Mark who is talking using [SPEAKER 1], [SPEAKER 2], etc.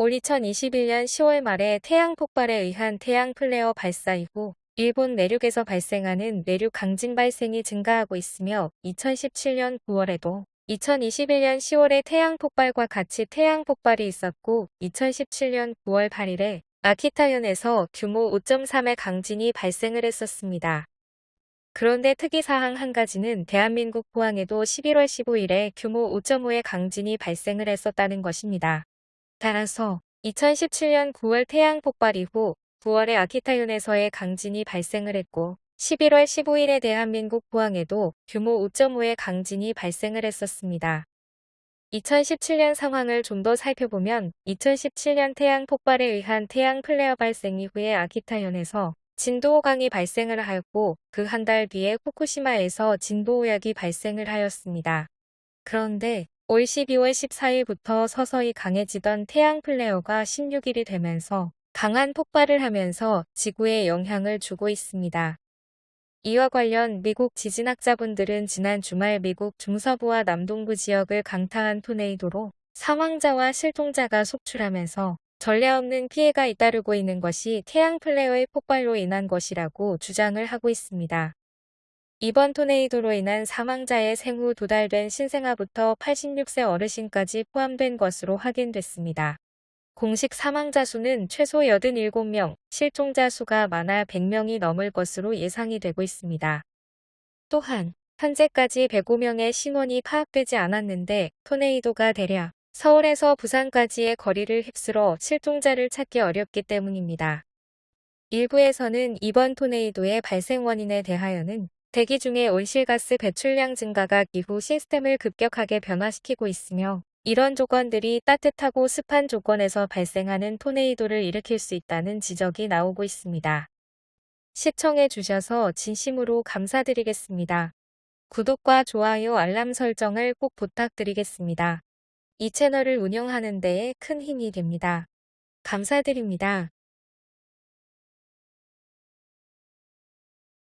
[SPEAKER 1] 올 2021년 10월 말에 태양 폭발에 의한 태양 플레어 발사 이후 일본 내륙에서 발생하는 내륙 강진 발생이 증가하고 있으며 2017년 9월에도 2021년 10월에 태양 폭발과 같이 태양 폭발이 있었고 2017년 9월 8일에 아키타현에서 규모 5.3의 강진이 발생을 했었습니다. 그런데 특이사항 한 가지는 대한민국 포항에도 11월 15일에 규모 5.5의 강진이 발생을 했었다는 것입니다. 따라서 2017년 9월 태양 폭발 이후 9월에 아키타현에서의 강진이 발생을 했고 11월 15일에 대한민국 포항에도 규모 5.5의 강진이 발생을 했었습니다. 2017년 상황을 좀 더 살펴보면 2017년 태양 폭발에 의한 태양 플레어 발생 이후에 아키타현에서 진도 5강이 발생을 하였고 그 한 달 뒤에 후쿠시마에서 진도 5약이 발생을 하였습니다. 그런데 올 12월 14일부터 서서히 강해지던 태양 플레어가 16일이 되면서 강한 폭발을 하면서 지구에 영향을 주고 있습니다. 이와 관련 미국 지진학자분들은 지난 주말 미국 중서부와 남동부 지역을 강타한 토네이도로 사망자와 실종자가 속출하면서 전례 없는 피해가 잇따르고 있는 것이 태양 플레어의 폭발로 인한 것이라고 주장을 하고 있습니다. 이번 토네이도로 인한 사망자의 생후 두달된 신생아부터 86세 어르신까지 포함된 것으로 확인됐습니다. 공식 사망자 수는 최소 87명, 실종자 수가 많아 100명이 넘을 것으로 예상이 되고 있습니다. 또한 현재까지 105명의 신원이 파악되지 않았는데 토네이도가 대략 서울에서 부산까지의 거리를 휩쓸어 실종자를 찾기 어렵기 때문입니다. 일부에서는 이번 토네이도의 발생 원인에 대하여는 대기 중에 온실가스 배출량 증가가 기후 시스템을 급격하게 변화시키고 있으며 이런 조건들이 따뜻하고 습한 조건에서 발생하는 토네이도를 일으킬 수 있다는 지적이 나오고 있습니다. 시청해 주셔서 진심으로 감사드리겠습니다. 구독과 좋아요 알람 설정을 꼭 부탁드리겠습니다. 이 채널을 운영하는 데에 큰 힘이 됩니다. 감사드립니다.